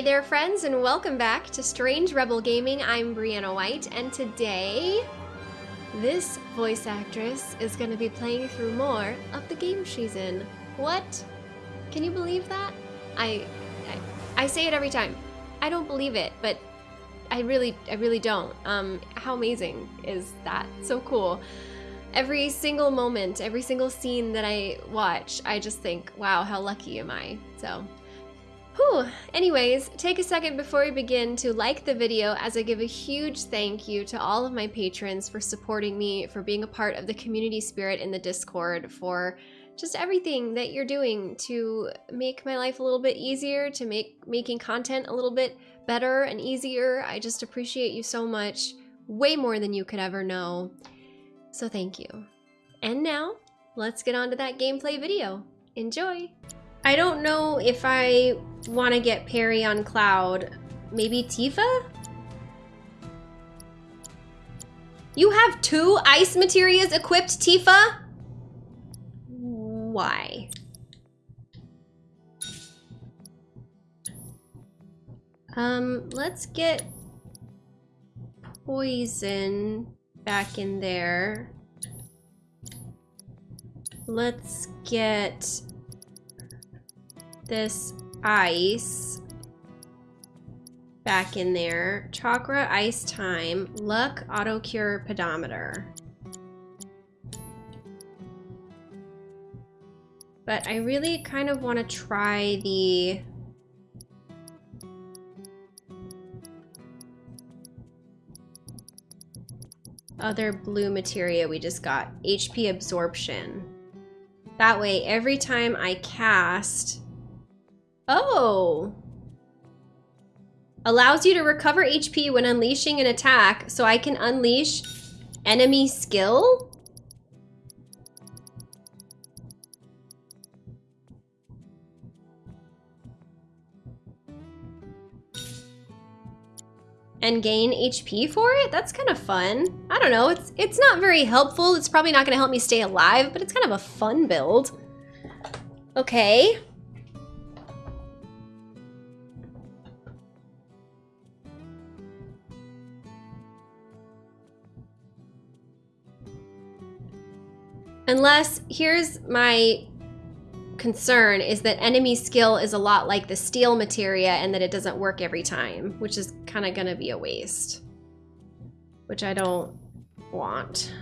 Hey there friends and welcome back to Strange Rebel Gaming. I'm Brianna White and today this voice actress is going to be playing through more of the game she's in. What? Can you believe that? I, I, I say it every time. I don't believe it, but I really, I really don't. Um, how amazing is that? So cool. Every single moment, every single scene that I watch, I just think, wow, how lucky am I? So Whew. Anyways, take a second before we begin to like the video as I give a huge thank you to all of my patrons for supporting me, for being a part of the community spirit in the Discord, for just everything that you're doing to make my life a little bit easier, to make making content a little bit better and easier. I just appreciate you so much, way more than you could ever know. So thank you. And now, let's get on to that gameplay video. Enjoy! I don't know if I want to get parry on Cloud. Maybe Tifa? You have two ice materials equipped, Tifa? Why? Um, let's get poison back in there. Let's get this ice back in there. Chakra, ice time, luck, auto cure, pedometer. But I really kind of want to try the other blue materia we just got, HP absorption. That way, every time I cast Oh. Allows you to recover HP when unleashing an attack, so I can unleash enemy skill? and gain HP for it? That's kind of fun. I don't know, it's it's not very helpful. It's probably not gonna help me stay alive, but it's kind of a fun build. Okay. Unless, here's my concern, is that enemy skill is a lot like the steal materia and that it doesn't work every time, which is kind of going to be a waste. Which I don't want.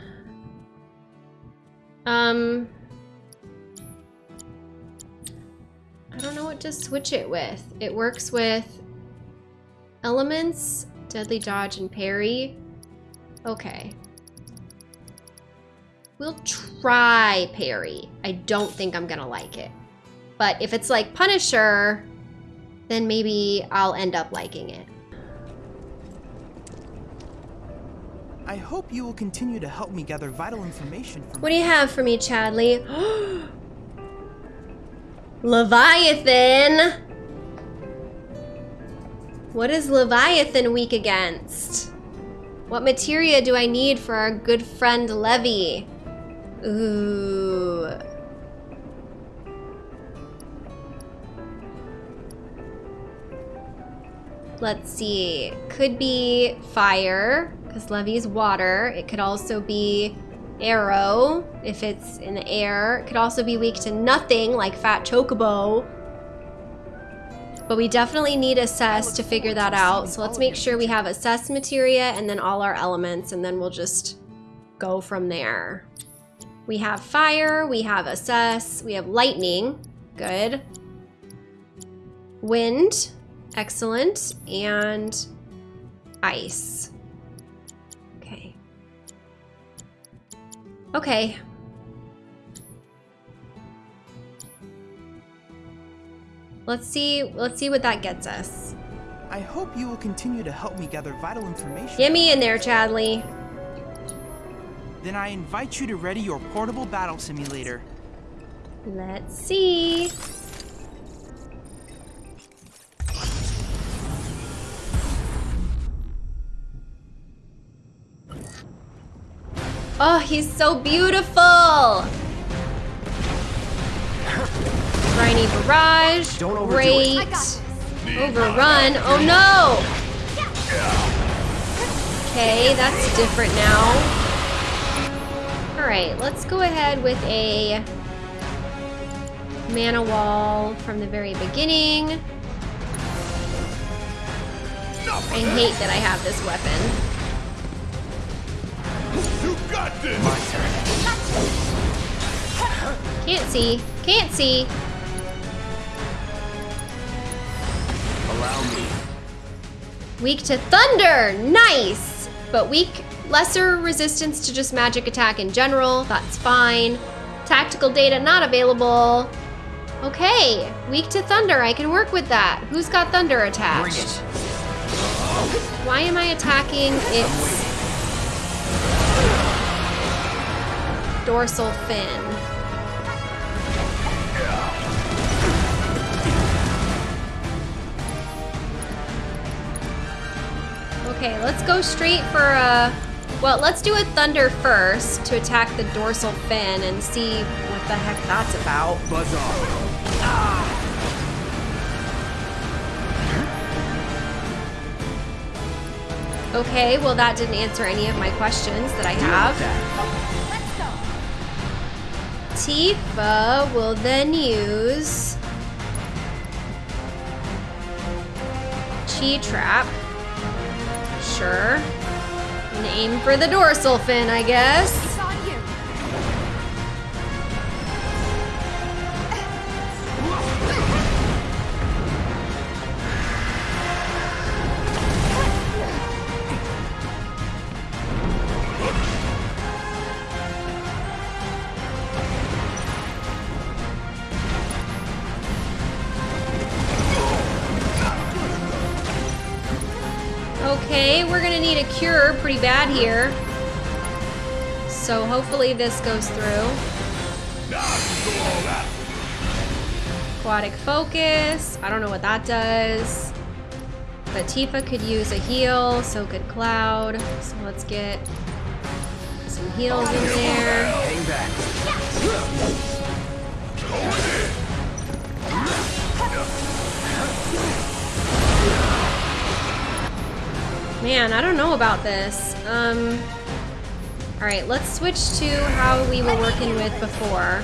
Um... I don't know what to switch it with. It works with elements, deadly dodge, and parry. Okay. We'll try parry. I don't think I'm gonna like it. But if it's like Punisher, then maybe I'll end up liking it. I hope you will continue to help me gather vital information from What do you have for me, Chadley? Leviathan! What is Leviathan weak against? What materia do I need for our good friend Levy? Ooh. Let's see. Could be fire, because Levy's water. It could also be aero, if it's in the air. It could also be weak to nothing, like Fat Chocobo. But we definitely need assess to figure that out. So let's make sure we have assess materia and then all our elements, and then we'll just go from there. We have fire, we have assess, we have lightning, good. Wind, excellent, and ice. Okay. Okay. Let's see, let's see what that gets us. I hope you will continue to help me gather vital information. Get me in there, Chadley. Then I invite you to ready your portable battle simulator. Let's see. Oh, he's so beautiful! Briny Barrage, Don't great. Overrun. Oh no! Okay, that's different now. Alright, let's go ahead with a mana wall from the very beginning. I hate that I have this weapon. You got this! My turn. Can't see. Can't see. Allow me. Weak to thunder. Nice. But weak, lesser resistance to just magic attack in general. That's fine. Tactical data not available. Okay, weak to thunder. I can work with that. Who's got thunder attached? Why am I attacking its dorsal fin? Okay, let's go straight for a... Well, let's do a thunder first to attack the dorsal fin and see what the heck that's about. Buzz off. Okay, well that didn't answer any of my questions that I have. Tifa will then use Chi Trap. Sure. Aim for the dorsal fin, I guess. Pretty bad here. So hopefully this goes through. Aquatic focus. I don't know what that does. But Tifa could use a heal, so could Cloud. So let's get some heals in there. Man, I don't know about this. Um, all right, let's switch to how we were working with before.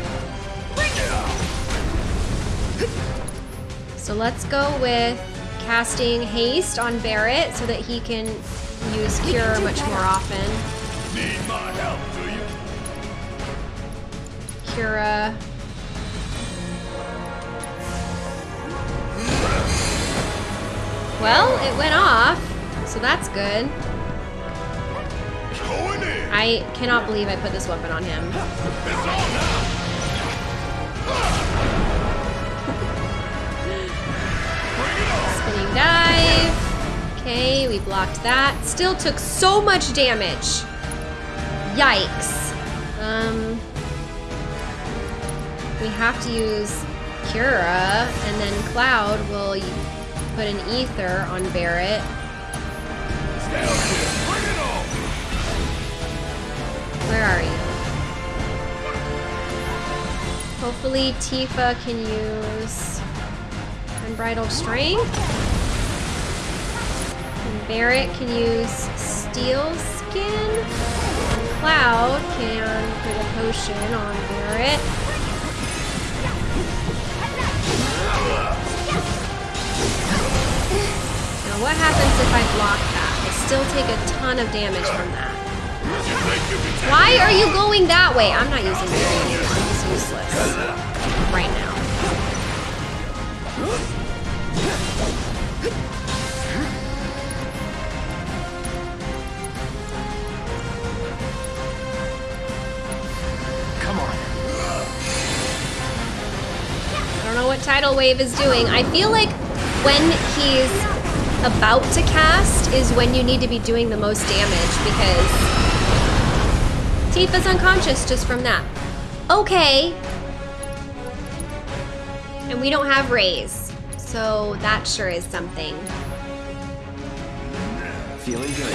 So let's go with casting haste on Barret so that he can use cure much more often. Need my help, do you? Cura. Well, it went off, so that's good. I cannot believe I put this weapon on him. Spinning dive. Okay, we blocked that. Still took so much damage. Yikes. Um, we have to use Cura, and then Cloud will put an ether on Barret. Where are you? Hopefully Tifa can use Unbridled Strength. And Barrett can use Steel Skin. And Cloud can put a potion on Barrett. Now what happens if I block that? I still take a ton of damage from that. You think you can take Why are you going that way? I'm not using Barry anymore. He's useless. Right now. Come on. I don't know what Tidal Wave is doing. I feel like when he's about to cast is when you need to be doing the most damage because Tifa's unconscious just from that. Okay. And we don't have Raise. So that sure is something. Feeling good.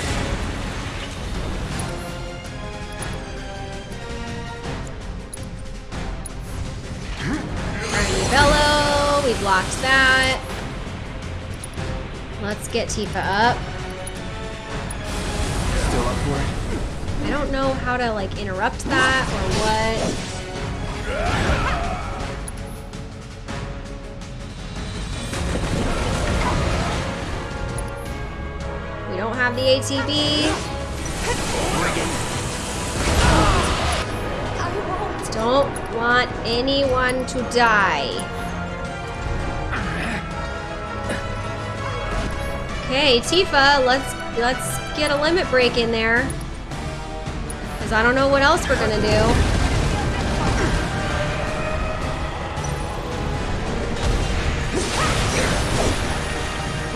Arnie Bello, we blocked that. Let's get Tifa up. Still up for it? I don't know how to like interrupt that or what. We don't have the ATB. Don't want anyone to die. Okay, Tifa, let's let's get a limit break in there. Cause I don't know what else we're gonna do.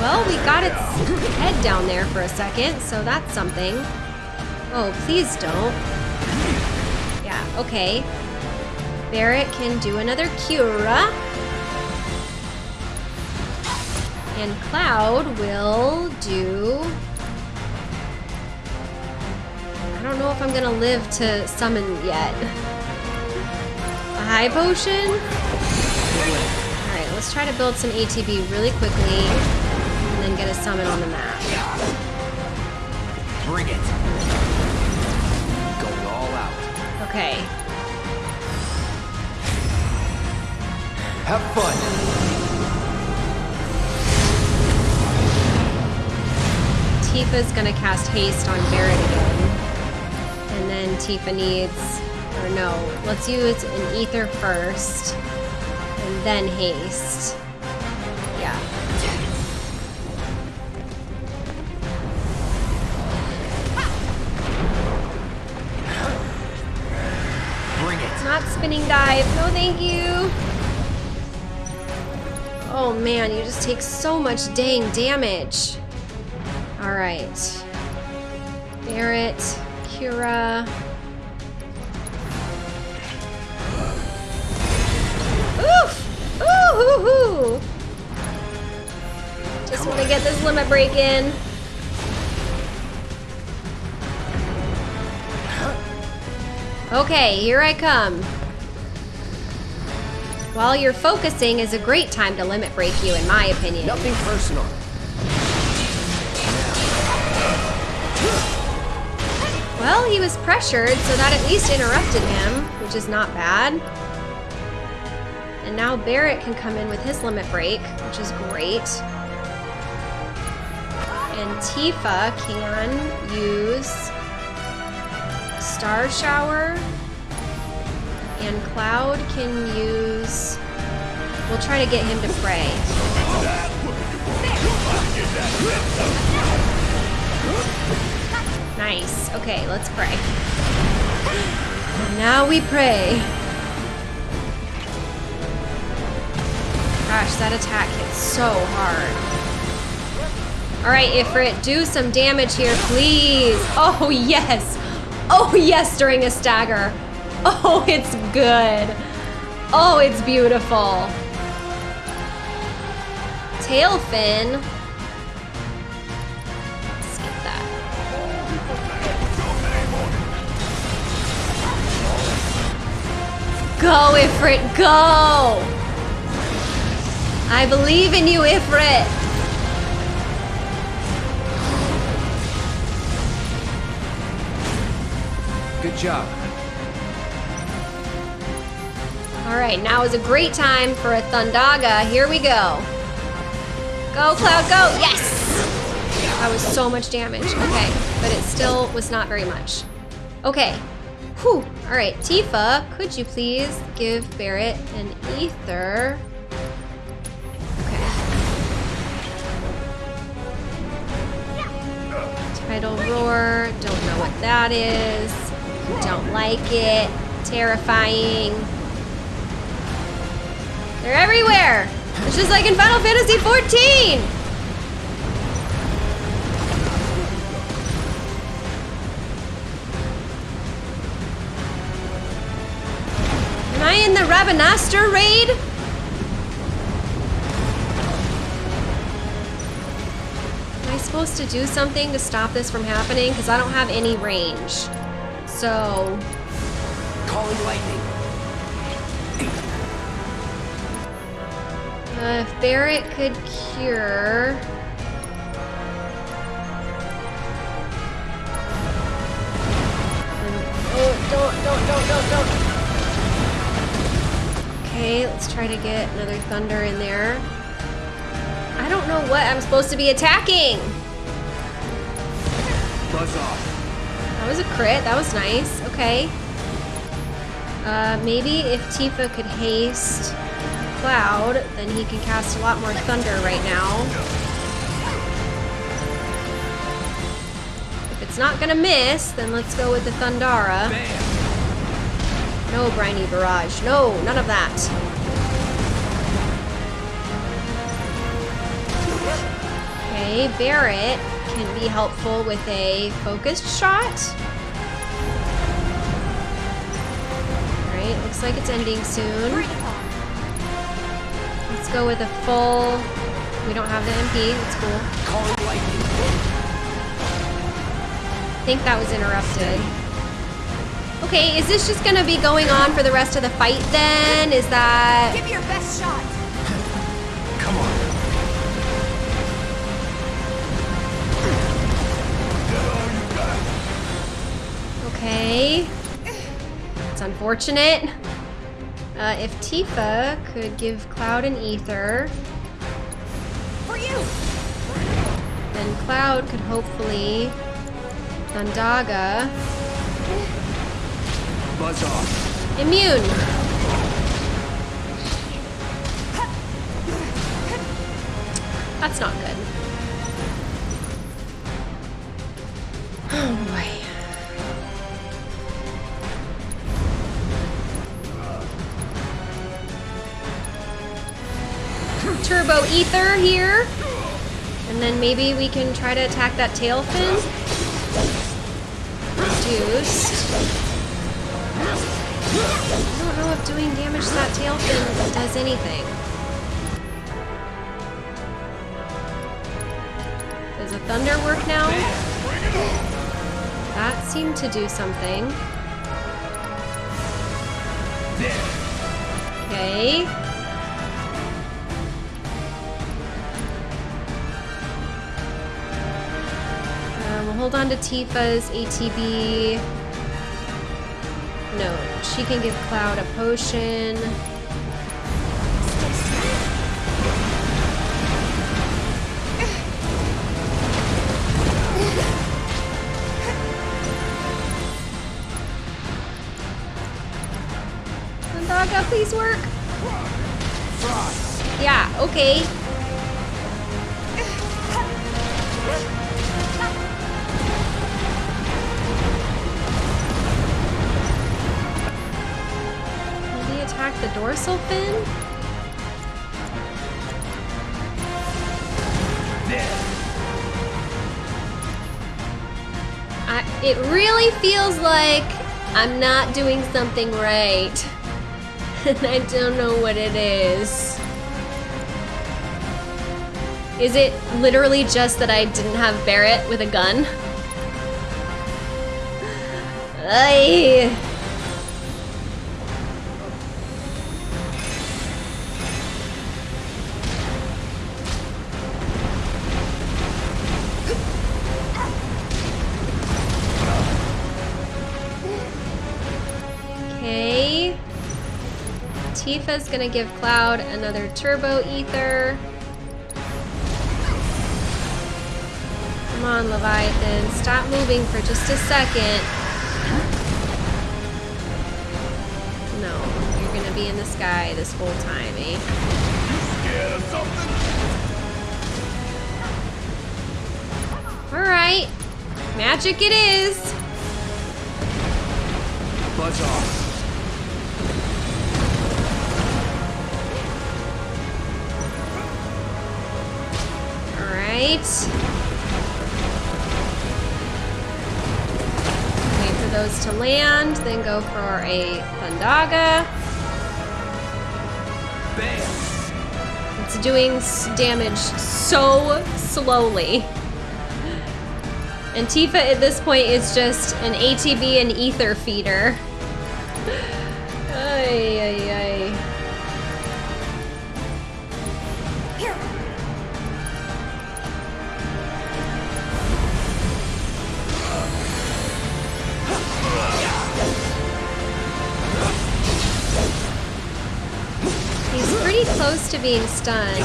Well, we got its head down there for a second, so that's something. Oh, please don't. Yeah, okay. Barret can do another Cura. And Cloud will do... I don't know if I'm gonna live to summon yet. A high potion? Alright, let's try to build some ATB really quickly and then get a summon on the map. Bring it. Going all out. Okay. Have fun. Tifa's gonna cast haste on Barret again. And then Tifa needs, or no, let's use an ether first. And then haste. Yeah. Bring it. Not spinning dive. No, thank you. Oh man, you just take so much dang damage. All right. Barret, Cura. Oof! Ooh, hoo, hoo. Just want to get this limit break in. Okay, here I come. While you're focusing is a great time to limit break you, in my opinion. Nothing personal. Well, he was pressured, so that at least interrupted him, which is not bad. And now Barret can come in with his limit break, which is great. And Tifa can use Star Shower. And Cloud can use... We'll try to get him to pray. Nice. Okay, let's pray. Now we pray. Gosh, that attack hits so hard. Alright, Ifrit, do some damage here, please. Oh, yes. Oh, yes, during a stagger. Oh, it's good. Oh, it's beautiful. Tail Go, Ifrit, go! I believe in you, Ifrit! Good job. Alright, now is a great time for a Thundaga. Here we go. Go, Cloud, go! Yes! That was so much damage. Okay, but it still was not very much. Okay. Whew. Alright, Tifa, could you please give Barret an ether? Okay. Tidal Roar, don't know what that is. Don't like it. Terrifying. They're everywhere! It's just like in Final Fantasy XIV! Am I in the Ravenaster raid? Am I supposed to do something to stop this from happening? Because I don't have any range. So... Calling lightning. Uh, Barret could cure... Oh, don't, don't, don't, don't, don't. Okay, let's try to get another thunder in there. I don't know what I'm supposed to be attacking. Buzz off. That was a crit. That was nice. Okay. Uh, maybe if Tifa could haste Cloud, then he can cast a lot more thunder right now. If it's not gonna miss, then let's go with the Thundara. Bam. No briny barrage. No, none of that. Okay, Barret can be helpful with a focused shot. Alright, looks like it's ending soon. Let's go with a full. We don't have the MP, that's cool. I think that was interrupted. Okay, is this just gonna be going on for the rest of the fight then? Is that. Give your best shot. Come on. Okay. It's unfortunate. Uh, if Tifa could give Cloud an ether, For you. then Cloud could hopefully Thundaga Buzz off. immune. That's not good. Oh boy. Turbo Ether here. And then maybe we can try to attack that tail fin. Reduced. I don't know if doing damage to that tail fin does anything. Does a thunder work now? That seemed to do something. Okay. Um, we'll hold on to Tifa's ATB. No, she can give Cloud a potion. Please work. Yeah, okay. Dorsal fin? I, it really feels like I'm not doing something right. and I don't know what it is. Is it literally just that I didn't have Barret with a gun? Ay. Tifa's gonna give Cloud another turbo ether. Come on, Leviathan. Stop moving for just a second. No, you're gonna be in the sky this whole time, eh? Scared of something? Alright. Magic it is. Buzz off. Alright. Wait for those to land, then go for a Thundaga. Bam. It's doing damage so slowly. And Tifa at this point is just an ATB and ether feeder. To being stunned.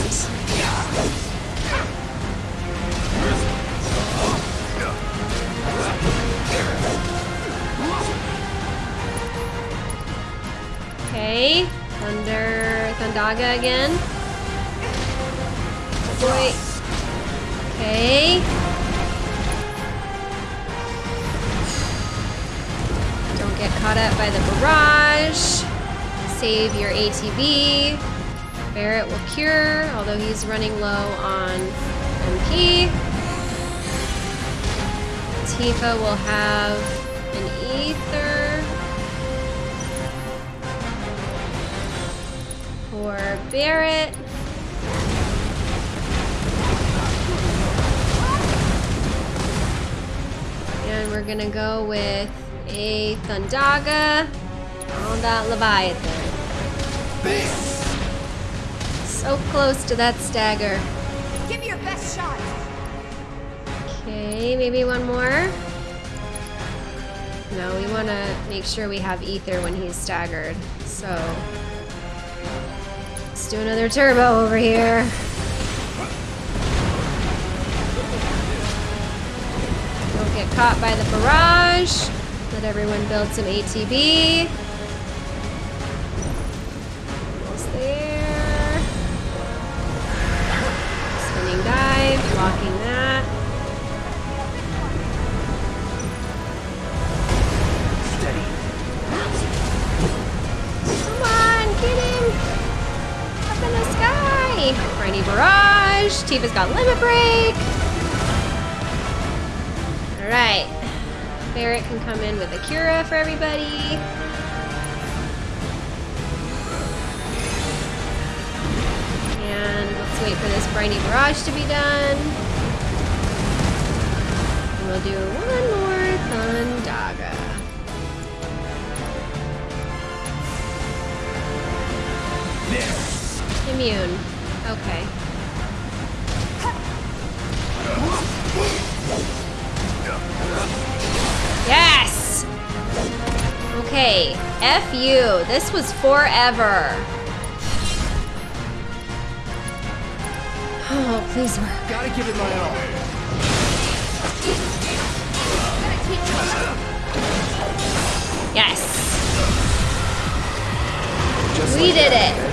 Okay, Thunder, Thundaga again. Boy. Okay. Don't get caught up by the barrage. Save your ATB. Barret will cure, although he's running low on MP. Tifa will have an ether. For Barret. And we're gonna go with a Thundaga on that Leviathan. So close to that stagger. Give me your best shot. Okay, maybe one more. No, we want to make sure we have ether when he's staggered. So let's do another turbo over here. Don't get caught by the barrage. Let everyone build some ATB. Barrage! Tifa's got Limit Break! Alright. Barret can come in with a Cura for everybody. And let's wait for this Briny Barrage to be done. And we'll do one more Thundaga. Immune. Okay. Yes! Okay, F you. This was forever. Oh, please work. Gotta give it my all. Yes, Just we like did that. it.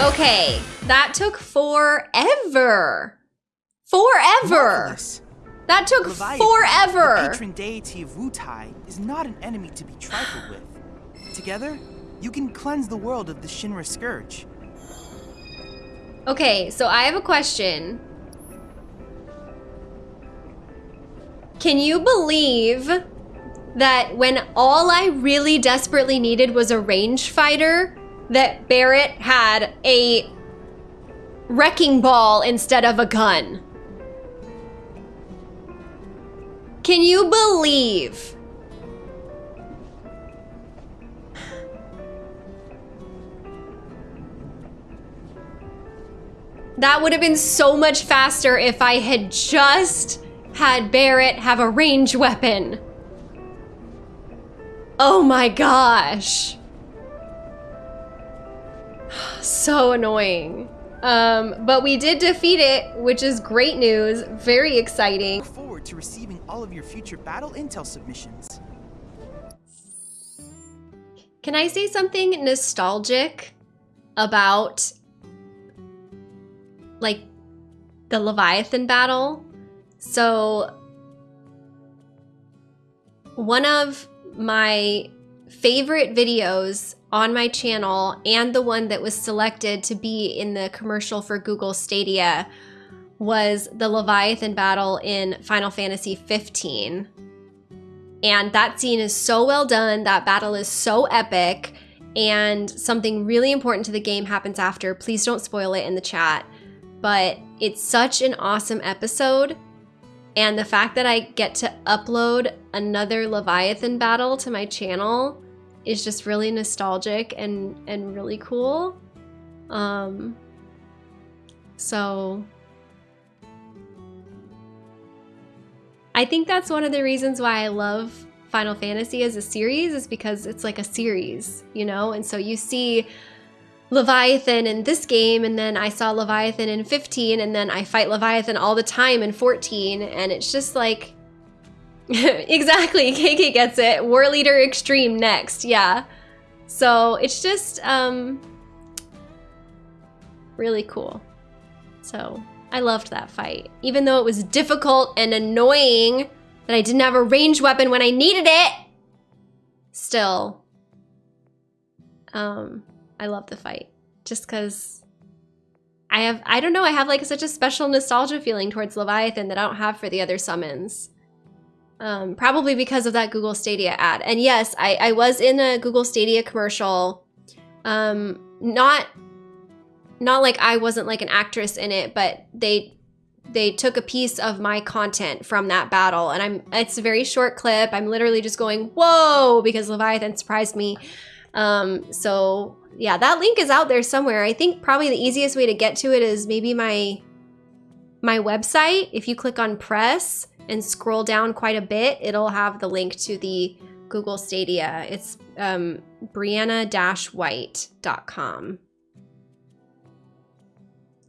Okay, that took forever. Forever. That took Leviathan, forever. The patron deity of Wutai is not an enemy to be trifled with. Together, you can cleanse the world of the Shinra Scourge. Okay, so I have a question. Can you believe that when all I really desperately needed was a range fighter, that Barret had a wrecking ball instead of a gun? Can you believe? That would have been so much faster if I had just had Barret have a range weapon. Oh my gosh. So annoying. Um, but we did defeat it, which is great news. Very exciting. Look forward to receiving all of your future battle intel submissions. Can I say something nostalgic about like the Leviathan battle? So one of my favorite videos on my channel and the one that was selected to be in the commercial for Google Stadia was the Leviathan battle in Final Fantasy 15. And that scene is so well done. That battle is so epic. And something really important to the game happens after. Please don't spoil it in the chat. But it's such an awesome episode. And the fact that I get to upload another Leviathan battle to my channel is just really nostalgic and, and really cool. Um, so I think that's one of the reasons why I love Final Fantasy as a series is because it's like a series, you know? And so you see Leviathan in this game, and then I saw Leviathan in 15, and then I fight Leviathan all the time in 14, and it's just like. exactly, KK gets it. Whorleater Extreme next, yeah. So it's just um, really cool. So I loved that fight. Even though it was difficult and annoying that I didn't have a ranged weapon when I needed it, still, um, I love the fight. Just because I have, I don't know, I have like such a special nostalgia feeling towards Leviathan that I don't have for the other summons. Um, probably because of that Google Stadia ad. And yes, I, I was in a Google Stadia commercial. Um, not not like I wasn't like an actress in it, but they they took a piece of my content from that battle and I'm it's a very short clip. I'm literally just going, whoa, because Leviathan surprised me. Um, so yeah, that link is out there somewhere. I think probably the easiest way to get to it is maybe my my website. If you click on press and scroll down quite a bit, it'll have the link to the Google Stadia. It's um, brianna-white.com.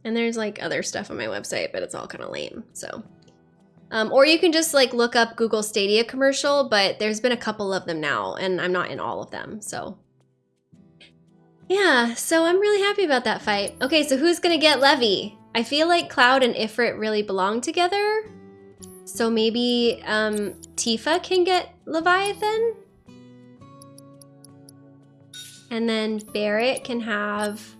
And there's like other stuff on my website, but it's all kind of lame. So, um, or you can just like look up Google Stadia commercial, but there's been a couple of them now, and I'm not in all of them. So, yeah. So I'm really happy about that fight. Okay, so who's gonna get Levy? I feel like Cloud and Ifrit really belong together. So maybe um, Tifa can get Leviathan. And then Barret can have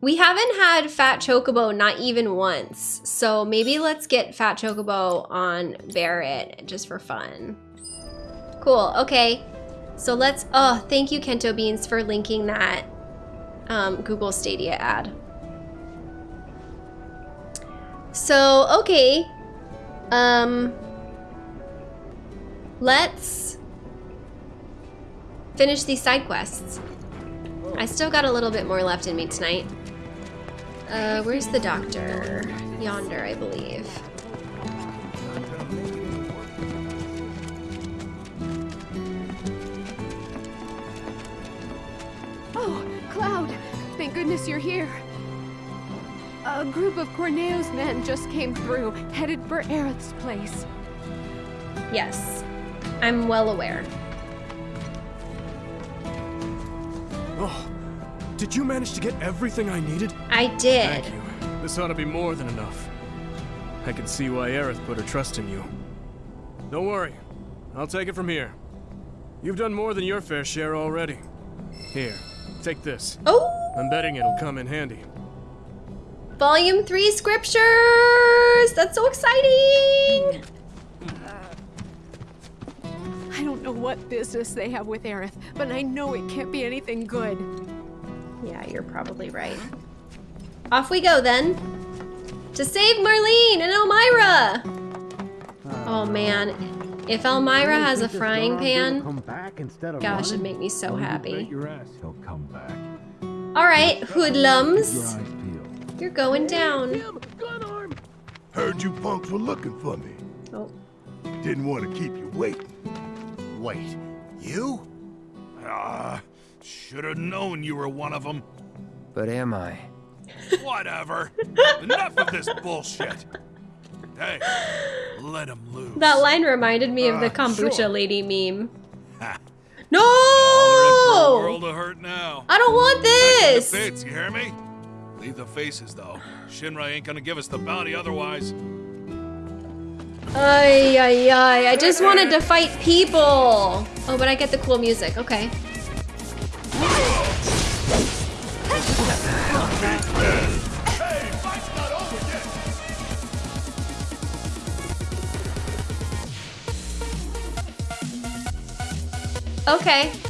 we haven't had Fat Chocobo not even once, so maybe let's get Fat Chocobo on Barret just for fun. Cool, okay. So let's, oh, thank you Kento Beans for linking that um, Google Stadia ad. So, okay. Um, let's finish these side quests. I still got a little bit more left in me tonight. Uh, where's the doctor? Yonder, I believe. Oh, Cloud! Thank goodness you're here. A group of Corneo's men just came through, headed for Aerith's place. Yes, I'm well aware. Oh, did you manage to get everything I needed? I did. Thank you. This ought to be more than enough. I can see why Aerith put her trust in you. Don't worry. I'll take it from here. You've done more than your fair share already. Here, take this. Oh! I'm betting it'll come in handy. Volume 3 scriptures! That's so exciting! Uh, I don't know what business they have with Aerith, but I know it can't be anything good. Yeah, you're probably right. Off we go then. To save Marlene and Elmyra! Oh man, if Elmyra has a frying pan, gosh, it'd make me so happy. He'll come back. Alright, hoodlums. You're going down. Heard you punks were looking for me. Oh, Didn't want to keep you waiting. Wait, you? Ah, should have known you were one of them. But am I? Whatever. Enough of this bullshit. Hey, let him loose. that line reminded me of the Uh, kombucha sure. lady meme. Ha. No! All in for a world of hurt now. I don't want The this! bits, you hear me? Leave the faces, though. Shinra ain't gonna give us the bounty otherwise. Ay, ay, ay. I just wanted to fight people. Oh, but I get the cool music. Okay. Okay.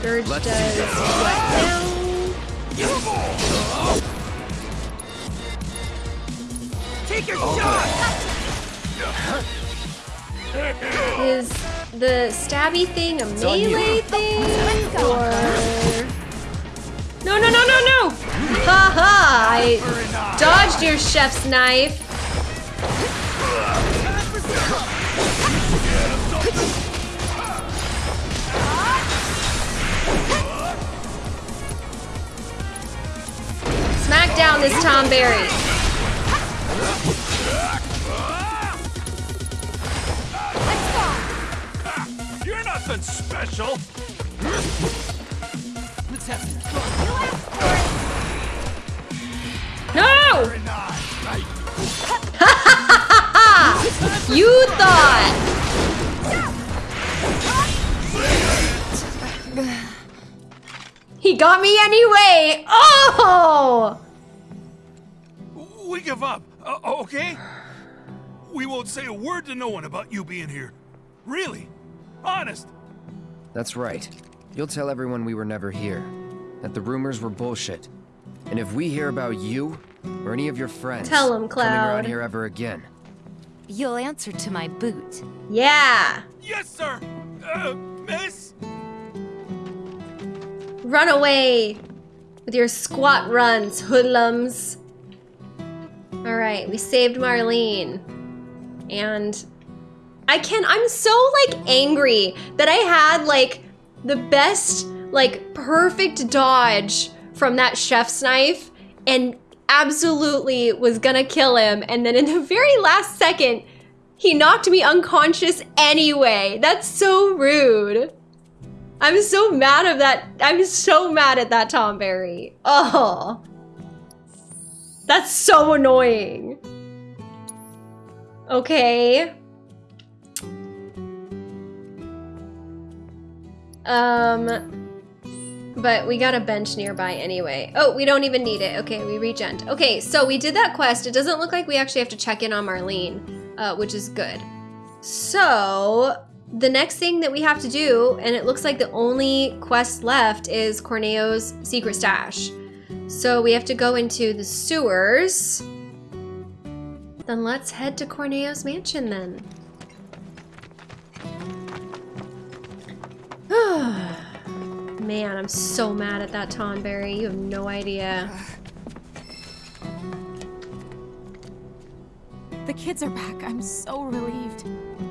Scourge Let's does what now? Take your shot! Is the stabby thing a melee thing? Or. No, no, no, no, no! Ha ha! I dodged your chef's knife. Down this Tonberry. You're nothing special. Let's have some No! Nice. Right. You thought! He got me anyway! Oh! We give up, uh, okay? We won't say a word to no one about you being here. Really? Honest? That's right. You'll tell everyone we were never here. That the rumors were bullshit. And if we hear about you, or any of your friends Tell 'em, coming around Cloud. here ever again, You'll answer to my boot. Yeah! Yes, sir. Uh, miss? Run away with your squat runs, hoodlums. Alright, we saved Marlene. And I can I'm so like angry that I had like the best, like perfect dodge from that chef's knife and absolutely was gonna kill him. And then in the very last second, he knocked me unconscious anyway. That's so rude. I'm so mad of that. I'm so mad at that Tonberry. Oh. That's so annoying. Okay. Um, but we got a bench nearby anyway. Oh, we don't even need it. Okay, we regent. Okay, so we did that quest. It doesn't look like we actually have to check in on Marlene, uh, which is good. So the next thing that we have to do, and it looks like the only quest left is Corneo's secret stash. So we have to go into the sewers. Then let's head to Corneo's mansion then. Man, I'm so mad at that Tonberry. You have no idea. The kids are back. I'm so relieved.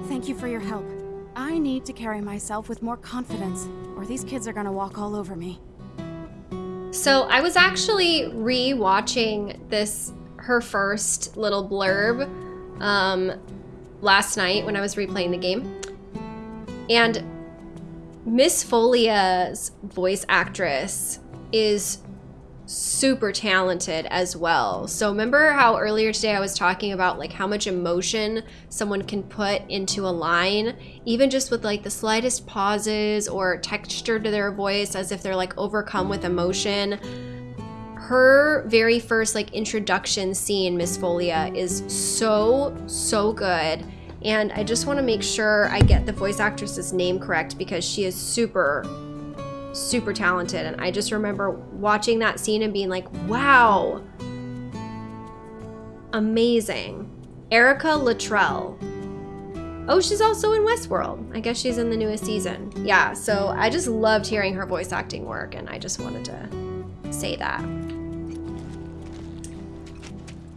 Thank you for your help. I need to carry myself with more confidence, or these kids are gonna walk all over me. So I was actually re-watching this her first little blurb um, last night when I was replaying the game, and Miss Folia's voice actress is super talented as well. So remember how earlier today I was talking about like how much emotion someone can put into a line, even just with like the slightest pauses or texture to their voice as if they're like overcome with emotion. Her very first like introduction scene, Miss Folia, is so, so good. And I just want to make sure I get the voice actress's name correct because she is super, super talented. And I just remember watching that scene and being like, wow, amazing. Erica Luttrell. Oh, she's also in Westworld. I guess she's in the newest season. Yeah, so I just loved hearing her voice acting work, and I just wanted to say that.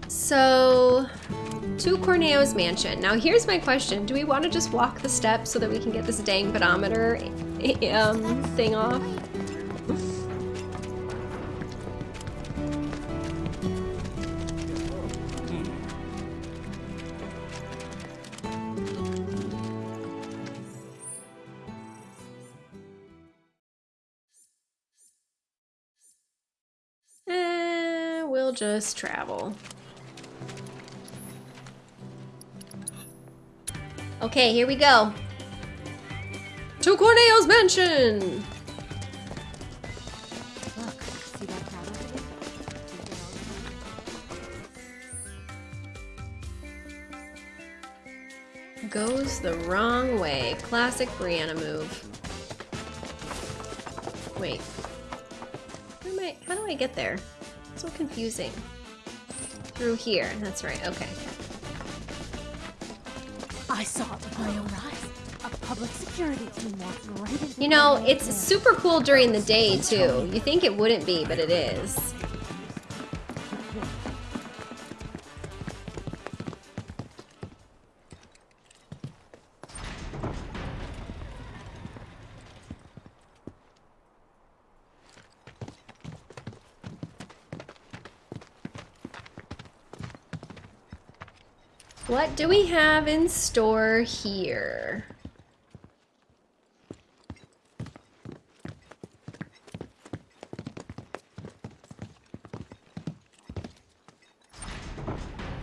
So, to Corneo's mansion. Now, here's my question: Do we want to just walk the steps so that we can get this dang pedometer um, thing off? Eh, we'll just travel. Okay, here we go. To Corneo's mansion! Goes the wrong way. Classic Brianna move. Wait. Where am I? How do I get there? So confusing. Through here. That's right. Okay. I saw it with my own eyes. Public security team walked right into You know, it's super cool during the day too. You think it wouldn't be, but it is. What do we have in store here?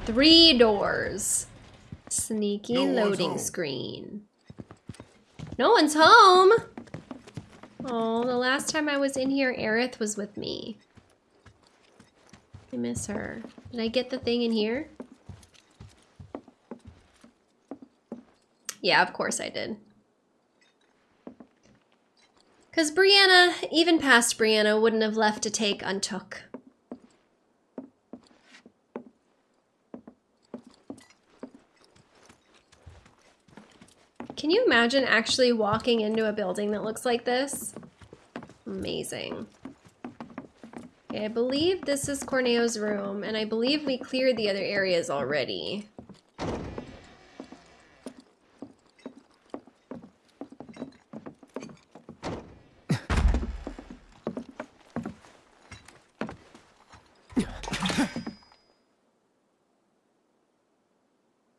Three doors. Sneaky No loading screen. No one's home. Oh, the last time I was in here, Aerith was with me. I miss her. Did I get the thing in here? Yeah, of course I did. Because Brianna, even past Brianna, wouldn't have left to take untook. Can you imagine actually walking into a building that looks like this? Amazing. Okay, I believe this is Corneo's room, and I believe we cleared the other areas already.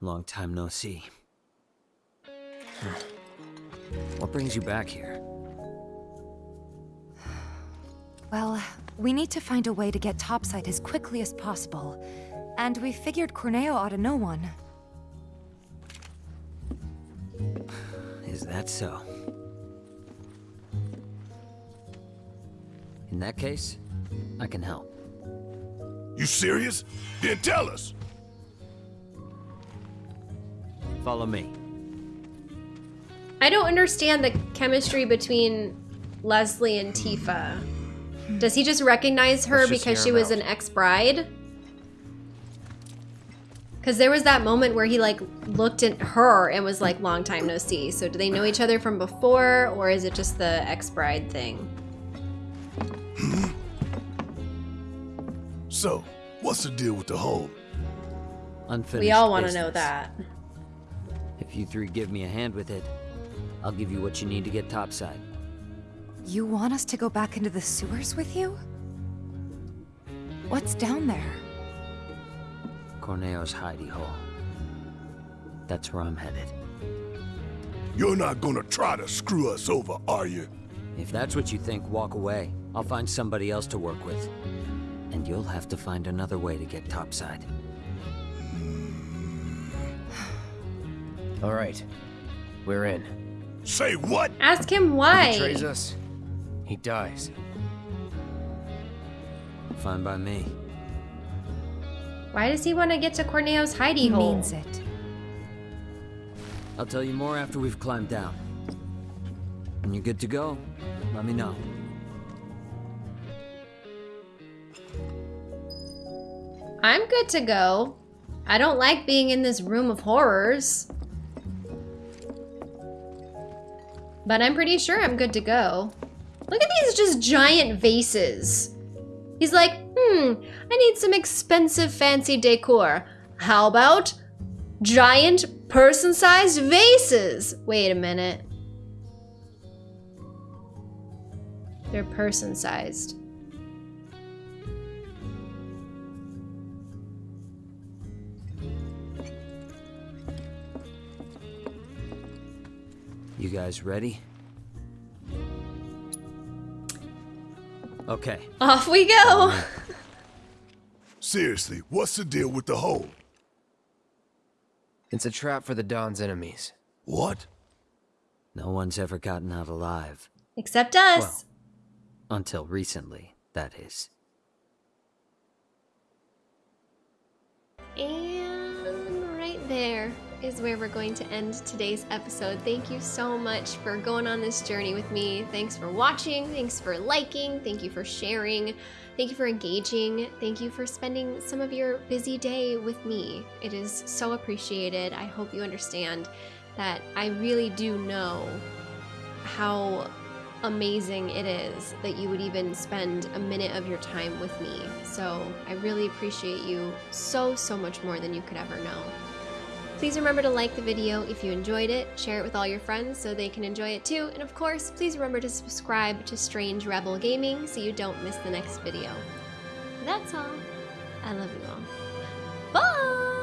Long time no see. What brings you back here? Well, we need to find a way to get topside as quickly as possible. And we figured Corneo ought to know one. Is that so? In that case, I can help. You serious? Then tell us. Follow me. I don't understand the chemistry between Leslie and Tifa. Does he just recognize her just because she was out. an ex-bride? Because there was that moment where he like looked at her and was like, long time no see. So do they know each other from before or is it just the ex-bride thing? So, what's the deal with the hole? Unfinished we all want to know that. If you three give me a hand with it, I'll give you what you need to get topside. You want us to go back into the sewers with you? What's down there? Corneo's hidey hole. That's where I'm headed. You're not gonna try to screw us over, are you? If that's what you think, walk away. I'll find somebody else to work with. And you'll have to find another way to get topside. All right, we're in. Say what? Ask him why. He why. betrays us, he dies. Fine by me. Why does he want to get to Corneo's hidey He hole? means it. I'll tell you more after we've climbed down. When you're good to go, let me know. I'm good to go. I don't like being in this room of horrors. But I'm pretty sure I'm good to go. Look at these just giant vases. He's like, hmm, I need some expensive fancy decor. How about giant person-sized vases? Wait a minute. They're person-sized. You guys ready? Okay. Off we go. Seriously, what's the deal with the hole? It's a trap for the Don's enemies. What? No one's ever gotten out alive. Except us. Well, until recently, that is. And right there. Is where we're going to end today's episode. Thank you so much for going on this journey with me. Thanks for watching. Thanks for liking. Thank you for sharing. Thank you for engaging. Thank you for spending some of your busy day with me. It is so appreciated. I hope you understand that I really do know how amazing it is that you would even spend a minute of your time with me. So I really appreciate you so, so much more than you could ever know. Please remember to like the video if you enjoyed it, share it with all your friends so they can enjoy it too, and of course, please remember to subscribe to Strange Rebel Gaming so you don't miss the next video. That's all. I love you all.